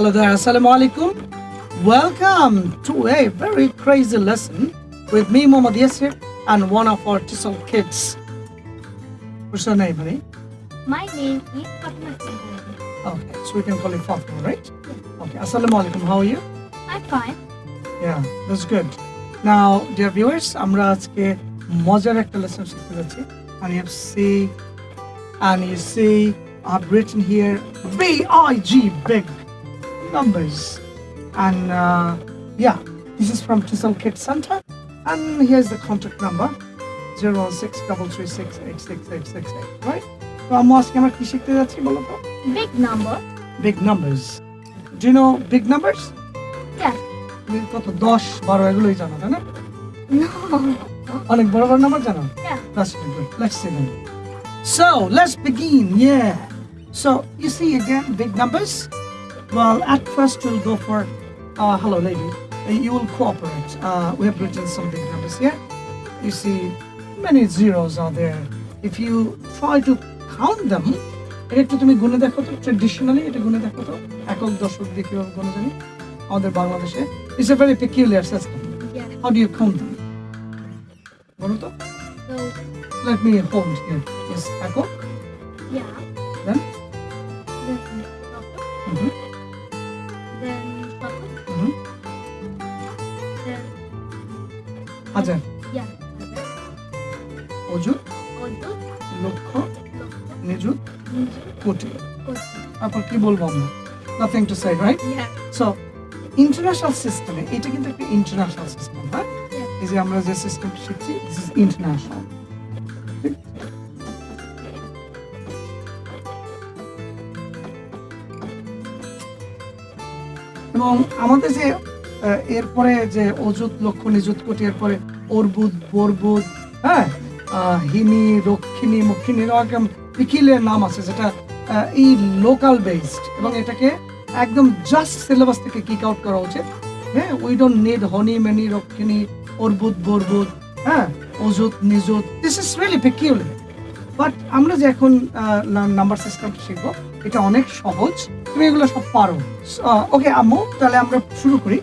Hello there, Assalamu alaikum. Welcome to a very crazy lesson with me, Muhammad Yasir, and one of our TESOL kids. What's your name, honey? My name is Fatma Singh. Okay, so we can call you Fatima, right? Okay, Assalamu alaikum. How are you? I'm fine. Yeah, that's good. Now, dear viewers, আমরা আজকে মজার একটা lesson শিখতে যাচ্ছি and you have see and you see I've written here B I G big numbers. And uh, yeah, this is from TESOL Kid Center. And here's the contact number 01633686868, right? So I'm asking আমার কি শিখতে যাচ্ছি Big number. Big numbers. Do you know big numbers? Yeah. তুমি কত 10 12 এগুলোই জানো তাই না? No. অনেক বড় বড় নাম্বার জানো? Yeah. That's good. Let's see them. So, let's begin. Yeah. So, you see again big numbers? Well, at first we'll go for. Uh, hello, lady. Uh, You will cooperate. Uh, we have written some big numbers here. You see, many zeros are there. If you try to count them, এটা একটু তুমি গুনে দেখো তো traditionally এটা গুনে দেখো তো একক দশক দিয়ে কিভাবে গুনে জানি আমাদের বাংলাদেশে it's a very peculiar system Yeah. How do you count them বলো তো So let me hold here is echo নিযুত কোটি। তারপর কি বলব আমরা? Nothing to say right so international সিস্টেমে এটা কিন্তু একটা ইন্টারন্যাশনাল সিস্টেম হ্যাঁ? এই যে আমরা যে সিস্টেম শিখছি দিস ইজ ইন্টারন্যাশনাল এবং আমাদের যে এরপরে যে অযুত লক্ষ নিযুত কোটি এরপরে অর্বুদ বরবুদ হ্যাঁ? হিমি রক্ষিণী মক্ষিণী এরকম পিকিলের নাম আছে, যেটা এই লোকাল বেসড এবং এটাকে একদম জাস্ট সিলেবাস থেকে কিক আউট করা উচিত। হ্যাঁ we don't need honey many রক্ষিণী অর্বুদ বরবুদ হ্যাঁ অযুত নিযুত this is really peculiar but আমরা যে এখন নাম্বার সিস্টেম শিখব, এটা অনেক সহজ। তুমি এগুলো সব পারো। ওকে আম্মু, তাহলে আমরা শুরু করি।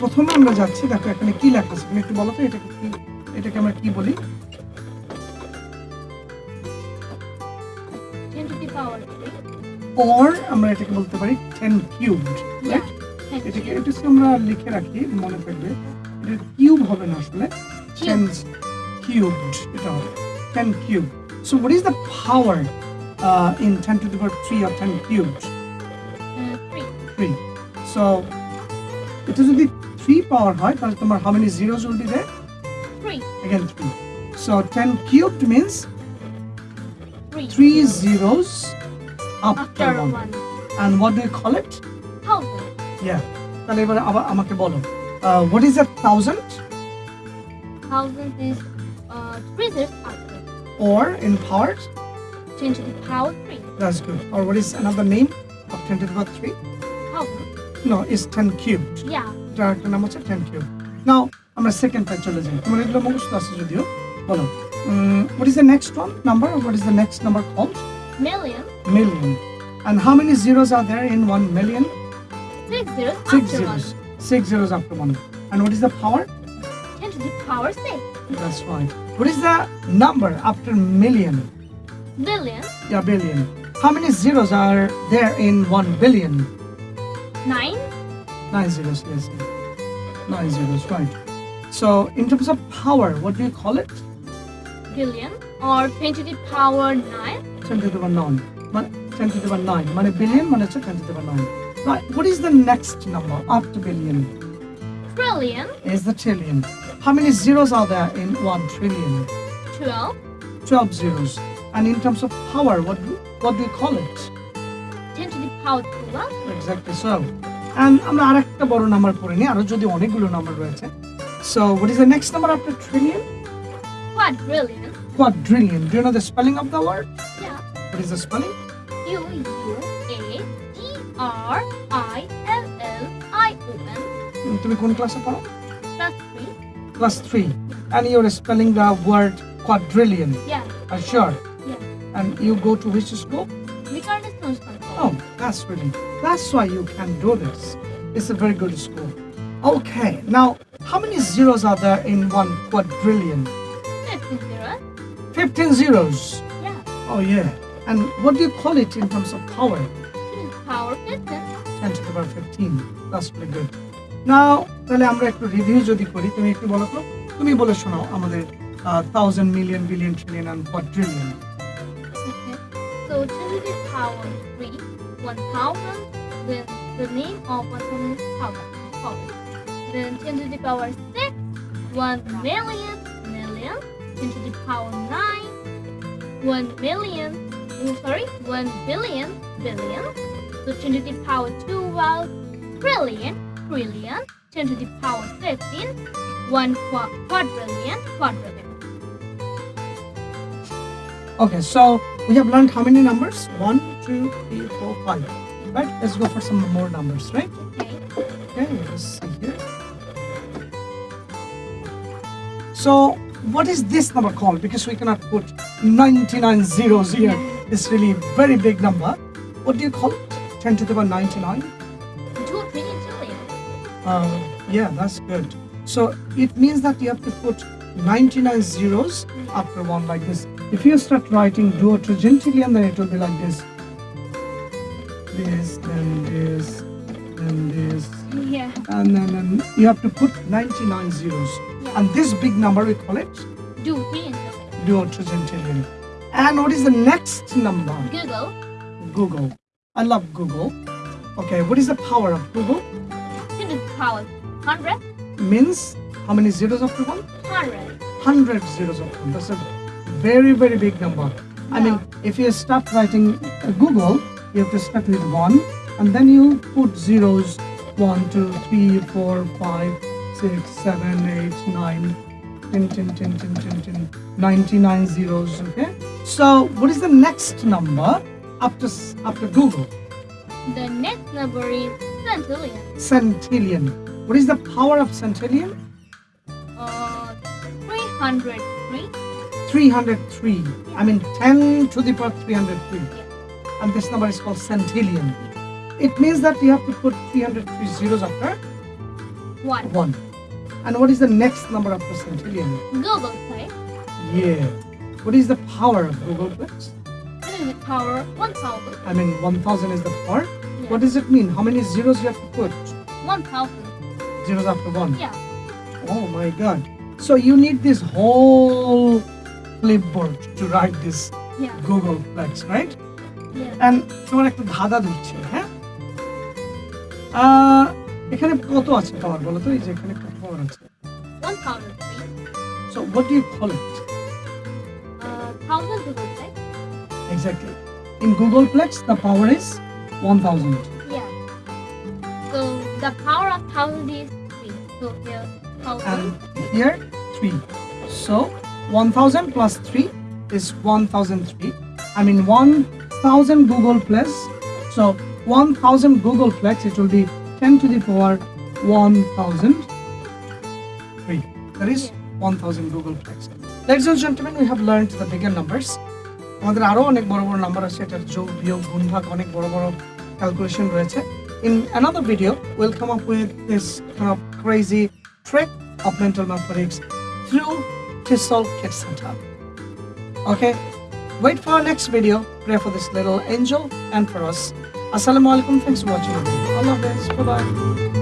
প্রথমে আমরা যাচ্ছি, দেখো এখানে কি লেখা আছে, তুমি একটু বলো তো, এটাকে কি, এটাকে আমরা কি বলি? অর আমরা এটাকে বলতে পারি টেন কিউবড Yeah. Ten এটাকে cube. এটা যদি আমরা লিখে রাখি মনে থাকবে এটা কিউব হবে না আসলে টেন কিউবড এটা হবে ten cube so what is the power in ten to the power three or ten cubed Uh, three. Three so এটা যদি থ্রি পাওয়ার হয় তাহলে তোমার how many zeros will be there Three. again 3 so 10 cubed means Three. 3 zeros after, After one. one. and what do you call it Thousand. yeah তাহলে এবার আবার আমাকে বলো what is a thousand Thousand is uh three zeros after. or in powers Ten to the power three. that's good or what is another name of 10 to the power 3 Thousand. no it's 10 cubed Yeah. এটার একটা নাম হচ্ছে 10 cubed now আমরা second type চলে যাই তোমার এগুলো মুখস্থ আছে যদিও বলো উম, what is the next one number what is the next number called Million. million and how many zeros are there in 1 million Six zeros Six after zeros. one. Six zeros after one. And what is the power? Ten to the power six. That's right. What is the number after million? Billion. Yeah, billion. How many zeros are there in one billion? Nine. Nine zeros, yes. Nine zeros, right. So, in terms of power, what do you call it? Billion. Or ten to the power nine. 10 to the power 9. But 10 to the power 9. মানে billion, মানে হচ্ছে 10 to the power 9. Right. What is the next number after billion? Trillion. Is the trillion. How many zeros are there in one trillion? Twelve. 12 zeros. And in terms of power, what do, what do you call it? Ten to the power twelve. Exactly so. And আমরা আরেকটা বড় number পড়ে নিই আরো যদি অনেকগুলো number রয়েছে So what is the next number after trillion? Quadrillion. Quadrillion. Do you know the spelling of the word? Yeah. What is the spelling? U U A T R I L L I O N. তুমি class ক্লাসে পড়ো? Class 3 Class 3 and you're spelling the word quadrillion. Yeah. Are sure? Yeah. And you go to which school? Viqarunnisa School. Oh that's really that's why you can do this. It's a very good school. Okay now how many zeros are there in one quadrillion? 15 zeros. 15 zeros? Yeah. Oh yeah. And what do you call it in terms of power? 10 to the power 15. 10 to the power 15. That's really good. Now, তাহলে আমরা একটু review যদি করি তুমি একটু বলো তো তুমি বলে শোনাও আমাদের thousand million billion trillion and quadrillion Okay. So 10 to the power 3, 1000, then the name of 1000,000. thousand. Then 10 to the power 6, 1 million, million, 10 to the power 9, 1 million, oh, sorry, 1 billion, billion. So 10 to the power 12, trillion, trillion, 10 to the power 13, 1 quadrillion, quadrillion. Okay, so we have learned how many numbers? One, two, three, four, five. Right? Let's go for some more numbers, right? Okay. Okay, let's see here. So, what is this number called? Because we cannot put 99 zeros here. It's really very big number. What do you call it? 10 to the power 99? 2 trillion trillion. Uh, yeah, that's good. So, it means that you have to put 99 zeros after one like this. If you start writing duotrigintillion, then it will be like this. This, then this, then this, Yeah. and then, then you have to put 99 zeros. Yeah. And this big number we call it 2 trillion trillion. duotrigintillion. And what is the next number? Googol Googol. I love Google. Okay, what is the power of Googol? 10 the power 100, Means how many zeros after one? 100. 100 zeros after one. That's a very, very big number. I mean, if you start writing uh, Googol, you have to start with one, and then you put zeros one, two, three, four, five, six, seven, eight, nine, 10, 10, 10, 10, 10, 10, 99 zeros. Okay. So, what is the next number after after Googol? The next number is centillion. Centillion. What is the power of centillion? Uh, 303. 303. I mean 10 to the power 303. And this number is called centillion. It means that you have to put 303 zeros after 1. 1. And what is the next number after centillion? Google Play. Yeah. What is the power of Googolplex? What is the power? 1000. I mean, 1000 is the power? Yeah. What does it mean? How many zeros you have to put? 1000. Zeros after 1? Yeah. Oh my god. So you need this whole clipboard to write this yeah. Google Plex, right? Yeah. And তোমার একটা to ধরছে হ্যাঁ এখানে কত আছে পাওয়ার বলো তো এই যে এখানে কত পাওয়ার আছে 1000 So what do you call it? How Googolplex? Exactly. In Googolplex, the power is 1000. Yeah. So the power of 1000 is 3. So here, 1000. And here, 3. So 1000 plus 3 is 1003. I mean 1000 Googolplex. So 1000 Googolplex, it will be 10 to the power 1003. That is 1000 Googolplex. Ladies and gentlemen, we have learned the bigger numbers. আমাদের আরও অনেক বড় বড় number আছে এটার যোগ বিয়োগ গুণভাগ অনেক বড় বড় ক্যালকুলেশন রয়েছে in another video will come up with this crazy trick of mental mathematics through TESOL Kit Center. Okay, wait for our next video. Pray for this little angel and for us. Assalamu alaikum. Thanks for watching. Allah bless. Bye bye.